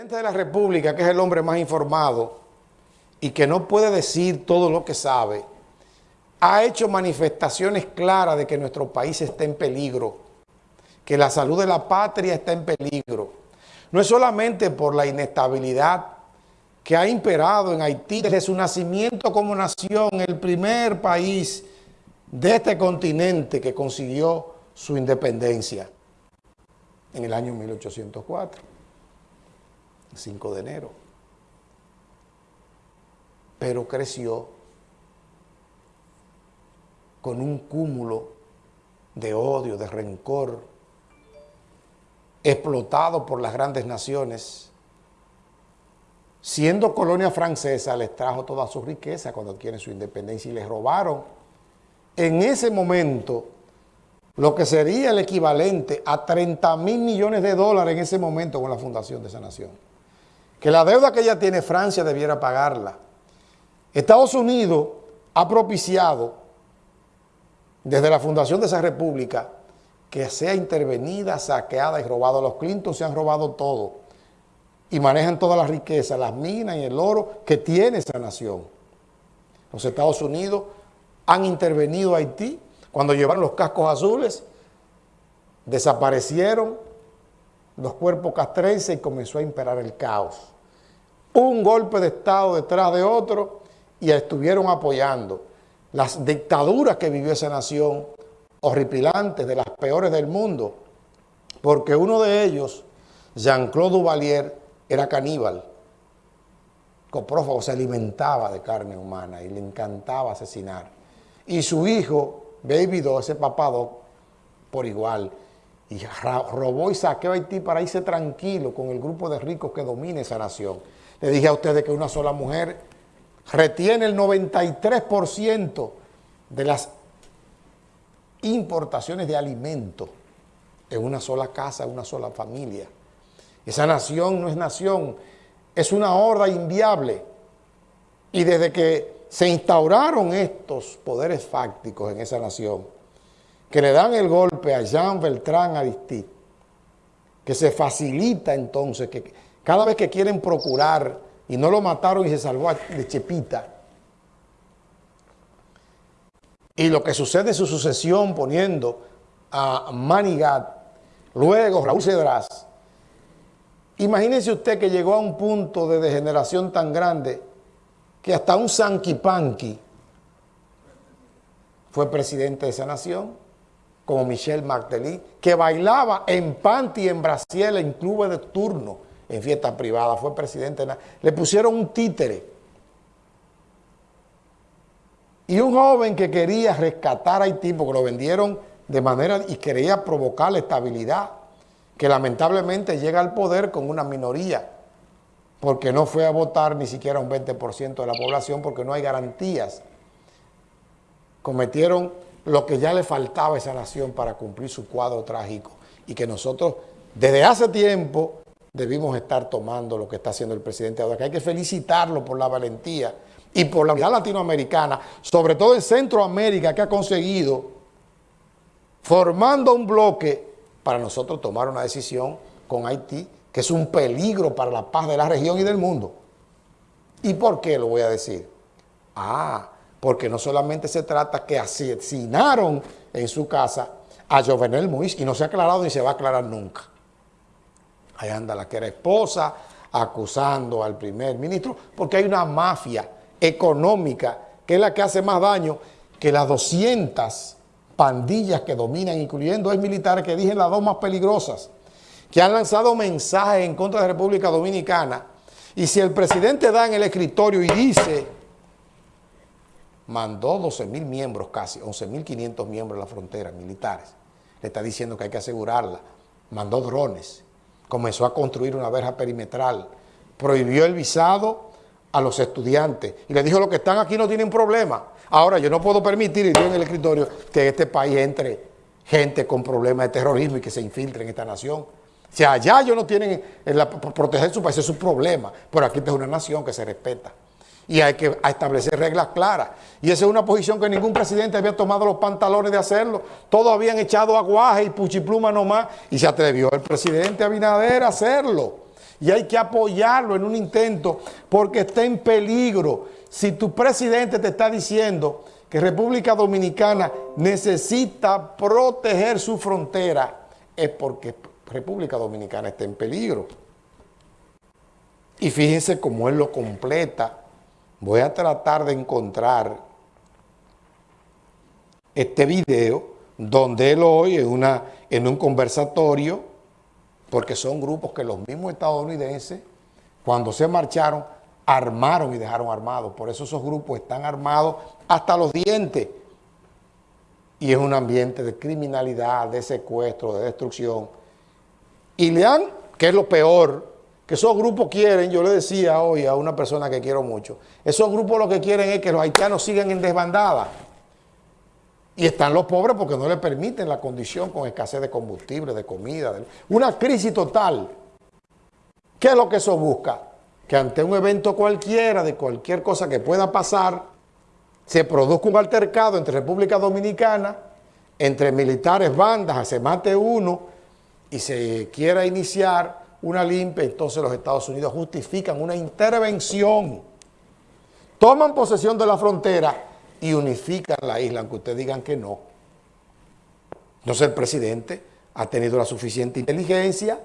presidente de la República, que es el hombre más informado y que no puede decir todo lo que sabe, ha hecho manifestaciones claras de que nuestro país está en peligro, que la salud de la patria está en peligro. No es solamente por la inestabilidad que ha imperado en Haití desde su nacimiento como nación, el primer país de este continente que consiguió su independencia en el año 1804. 5 de enero. Pero creció con un cúmulo de odio, de rencor, explotado por las grandes naciones. Siendo colonia francesa, les trajo toda su riqueza cuando adquieren su independencia y les robaron en ese momento lo que sería el equivalente a 30 mil millones de dólares en ese momento con la fundación de esa nación que la deuda que ella tiene Francia debiera pagarla. Estados Unidos ha propiciado desde la fundación de esa república que sea intervenida, saqueada y robada. Los Clinton se han robado todo y manejan toda la riqueza, las minas y el oro que tiene esa nación. Los Estados Unidos han intervenido a Haití cuando llevaron los cascos azules, desaparecieron los cuerpos castrenses y comenzó a imperar el caos. Un golpe de Estado detrás de otro y estuvieron apoyando las dictaduras que vivió esa nación, horripilantes, de las peores del mundo, porque uno de ellos, Jean-Claude Duvalier, era caníbal, coprófago, se alimentaba de carne humana y le encantaba asesinar. Y su hijo, Baby Do, ese papado, por igual, y robó y saqueó a Haití para irse tranquilo con el grupo de ricos que domina esa nación. Le dije a ustedes que una sola mujer retiene el 93% de las importaciones de alimentos en una sola casa, en una sola familia. Esa nación no es nación, es una horda inviable. Y desde que se instauraron estos poderes fácticos en esa nación, que le dan el golpe a Jean Beltrán Aristide, que se facilita entonces, que cada vez que quieren procurar, y no lo mataron y se salvó de Chepita, y lo que sucede en su sucesión poniendo a Manigat, luego Raúl Cedrás, imagínense usted que llegó a un punto de degeneración tan grande que hasta un Sanquipanqui fue presidente de esa nación como Michel Martelly, que bailaba en panty en Brasil en clubes de turno, en fiestas privadas, fue presidente. Le pusieron un títere. Y un joven que quería rescatar a Haití, porque lo vendieron de manera, y quería provocar la estabilidad, que lamentablemente llega al poder con una minoría, porque no fue a votar ni siquiera un 20% de la población, porque no hay garantías. Cometieron lo que ya le faltaba a esa nación para cumplir su cuadro trágico y que nosotros desde hace tiempo debimos estar tomando lo que está haciendo el presidente ahora, que hay que felicitarlo por la valentía y por la unidad latinoamericana, sobre todo en Centroamérica que ha conseguido formando un bloque para nosotros tomar una decisión con Haití, que es un peligro para la paz de la región y del mundo. ¿Y por qué lo voy a decir? Ah, porque no solamente se trata que asesinaron en su casa a Jovenel Moïse y no se ha aclarado ni se va a aclarar nunca. Ahí anda la que era esposa acusando al primer ministro porque hay una mafia económica que es la que hace más daño que las 200 pandillas que dominan, incluyendo ex militares que dije las dos más peligrosas, que han lanzado mensajes en contra de la República Dominicana. Y si el presidente da en el escritorio y dice mandó 12 mil miembros casi, 11 mil 500 miembros de la frontera, militares. Le está diciendo que hay que asegurarla. Mandó drones. Comenzó a construir una verja perimetral. Prohibió el visado a los estudiantes. Y le dijo, los que están aquí no tienen problema. Ahora, yo no puedo permitir, y en el escritorio, que este país entre gente con problemas de terrorismo y que se infiltre en esta nación. Si allá ellos no tienen la, proteger su país, es su problema. Pero aquí es una nación que se respeta y hay que establecer reglas claras. Y esa es una posición que ningún presidente había tomado los pantalones de hacerlo. Todos habían echado aguaje y puchipluma nomás y se atrevió el presidente Abinader a hacerlo. y hay que apoyarlo en un intento porque está en peligro. Si tu presidente te está diciendo que República Dominicana necesita proteger su frontera, es porque República Dominicana está en peligro. Y fíjense cómo él lo completa. Voy a tratar de encontrar este video donde él hoy en, una, en un conversatorio, porque son grupos que los mismos estadounidenses, cuando se marcharon, armaron y dejaron armados. Por eso esos grupos están armados hasta los dientes. Y es un ambiente de criminalidad, de secuestro, de destrucción. Y le han, que es lo peor, que esos grupos quieren, yo le decía hoy a una persona que quiero mucho, esos grupos lo que quieren es que los haitianos sigan en desbandada. Y están los pobres porque no le permiten la condición con escasez de combustible, de comida, una crisis total. ¿Qué es lo que eso busca? Que ante un evento cualquiera, de cualquier cosa que pueda pasar, se produzca un altercado entre República Dominicana, entre militares, bandas, se mate uno y se quiera iniciar una limpia, entonces los Estados Unidos justifican una intervención, toman posesión de la frontera y unifican la isla, aunque ustedes digan que no. Entonces el presidente ha tenido la suficiente inteligencia,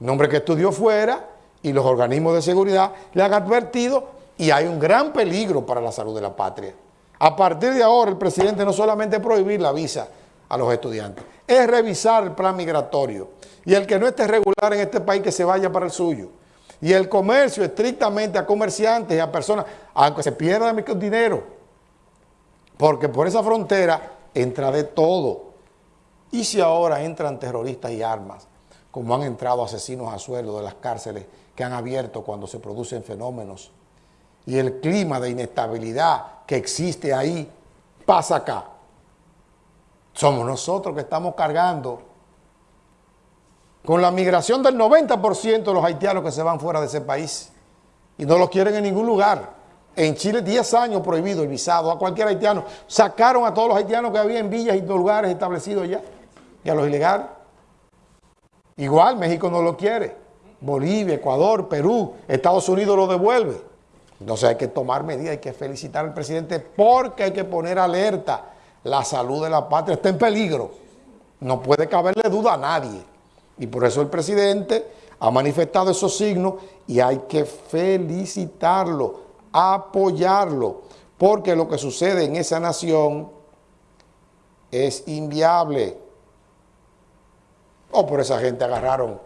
nombre que estudió fuera, y los organismos de seguridad le han advertido y hay un gran peligro para la salud de la patria. A partir de ahora el presidente no solamente prohibir la visa a los estudiantes, es revisar el plan migratorio, y el que no esté regular en este país que se vaya para el suyo. Y el comercio estrictamente a comerciantes y a personas, aunque se pierda dinero, porque por esa frontera entra de todo. Y si ahora entran terroristas y armas, como han entrado asesinos a suelo de las cárceles que han abierto cuando se producen fenómenos, y el clima de inestabilidad que existe ahí pasa acá. Somos nosotros que estamos cargando con la migración del 90% de los haitianos que se van fuera de ese país y no los quieren en ningún lugar. En Chile 10 años prohibido el visado a cualquier haitiano. Sacaron a todos los haitianos que había en villas y lugares establecidos ya y a los ilegales. Igual México no lo quiere. Bolivia, Ecuador, Perú, Estados Unidos lo devuelve. Entonces hay que tomar medidas, hay que felicitar al presidente porque hay que poner alerta. La salud de la patria está en peligro. No puede caberle duda a nadie. Y por eso el presidente ha manifestado esos signos y hay que felicitarlo, apoyarlo, porque lo que sucede en esa nación es inviable. O oh, por esa gente agarraron,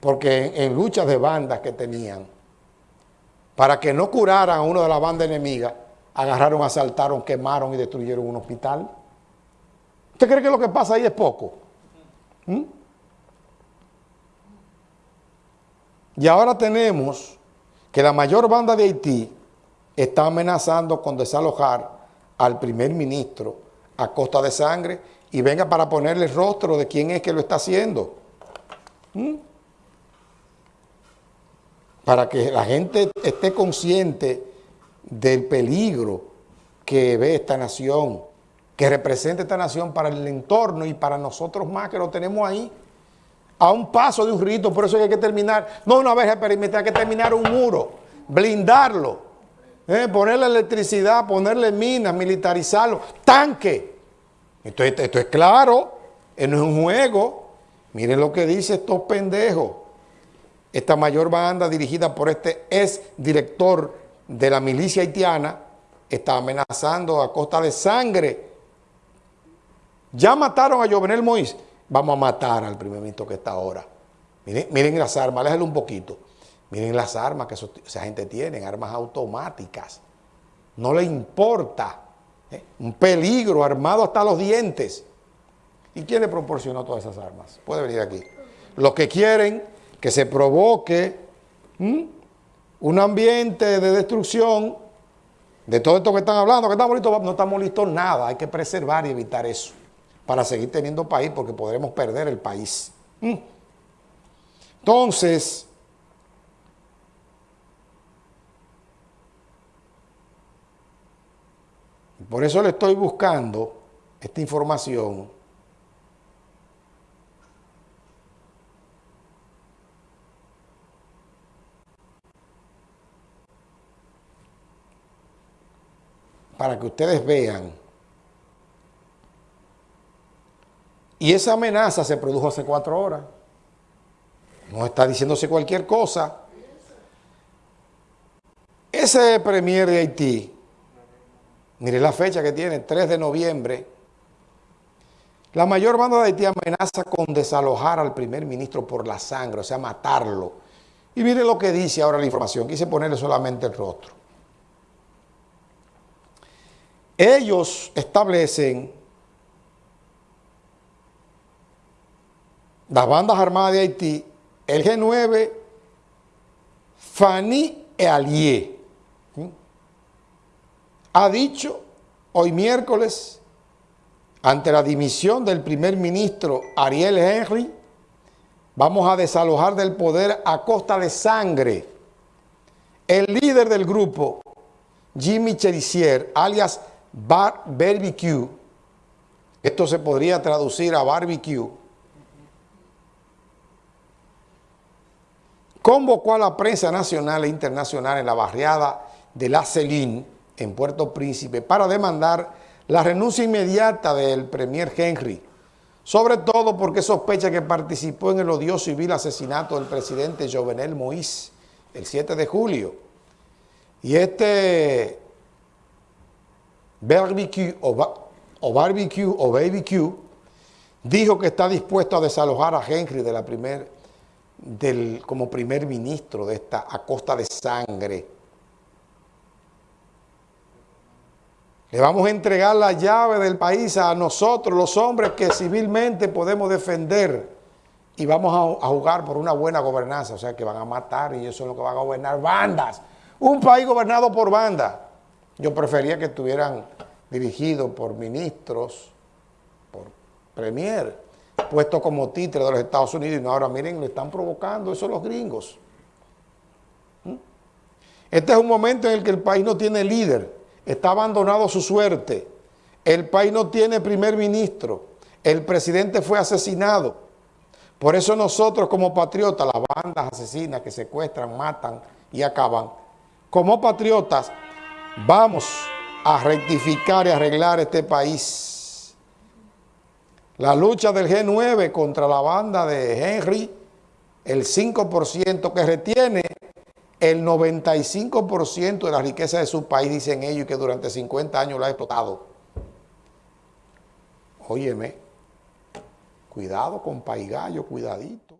porque en, en luchas de bandas que tenían, para que no curaran a uno de la banda enemiga, agarraron, asaltaron, quemaron y destruyeron un hospital. ¿Usted cree que lo que pasa ahí es poco? ¿Mm? Y ahora tenemos que la mayor banda de Haití está amenazando con desalojar al primer ministro a costa de sangre y venga para ponerle el rostro de quién es que lo está haciendo. ¿Mm? Para que la gente esté consciente del peligro que ve esta nación, que representa esta nación para el entorno y para nosotros más que lo tenemos ahí a un paso de un rito, por eso hay que terminar, no una vez perimetral, hay que terminar un muro, blindarlo, eh, ponerle electricidad, ponerle minas, militarizarlo, tanque. Esto, esto es claro, no es un juego. Miren lo que dice estos pendejos. Esta mayor banda dirigida por este ex director de la milicia haitiana está amenazando a costa de sangre. Ya mataron a Jovenel Moïse vamos a matar al primer ministro que está ahora. Miren, las armas, déjenlo un poquito. Miren las armas que esa gente tiene, armas automáticas. No le importa. ¿eh? Un peligro armado hasta los dientes. ¿Y quién le proporcionó todas esas armas? Puede venir aquí. Los que quieren que se provoque un ambiente de destrucción de todo esto que están hablando, que estamos listos, no estamos listos nada. Hay que preservar y evitar eso para seguir teniendo país porque podremos perder el país. Mm. Entonces, por eso le estoy buscando esta información para que ustedes vean. Y esa amenaza se produjo hace cuatro horas. No está diciéndose cualquier cosa. Ese premier de Haití, mire la fecha que tiene, 3 de noviembre, la mayor banda de Haití amenaza con desalojar al primer ministro por la sangre, o sea, matarlo. Y mire lo que dice ahora la información, quise ponerle solamente el rostro. Ellos establecen, las bandas armadas de Haití, el G9, Fanny e Allier, ha dicho hoy miércoles, ante la dimisión del primer ministro Ariel Henry, vamos a desalojar del poder a costa de sangre. El líder del grupo, Jimmy Cherisier, alias Bar Barbecue, esto se podría traducir a barbecue, convocó a la prensa nacional e internacional en la barriada de La Celine, en Puerto Príncipe, para demandar la renuncia inmediata del premier Henry, sobre todo porque sospecha que participó en el odioso y vil asesinato del presidente Jovenel Moïse el 7 de julio. Y este barbecue o, barbecue o baby dijo que está dispuesto a desalojar a Henry de la primer, del, como primer ministro de esta a costa de sangre. Le vamos a entregar la llave del país a nosotros, los hombres que civilmente podemos defender y vamos a, jugar por una buena gobernanza, o sea que van a matar y eso es lo que van a gobernar bandas. Un país gobernado por bandas. Yo prefería que estuvieran dirigidos por ministros, por premier, puesto como títere de los Estados Unidos y no ahora miren, le están provocando eso los gringos. ¿Mm? Este es un momento en el que el país no tiene líder, está abandonado su suerte, el país no tiene primer ministro, el presidente fue asesinado. Por eso nosotros como patriotas, las bandas asesinas que secuestran, matan y acaban, como patriotas Vamos a rectificar y arreglar este país. La lucha del G9 contra la banda de Henry, el 5% que retiene el 95% de la riqueza de su país, dicen ellos, que durante 50 años la ha explotado. Óyeme, cuidado con Paigallo, cuidadito.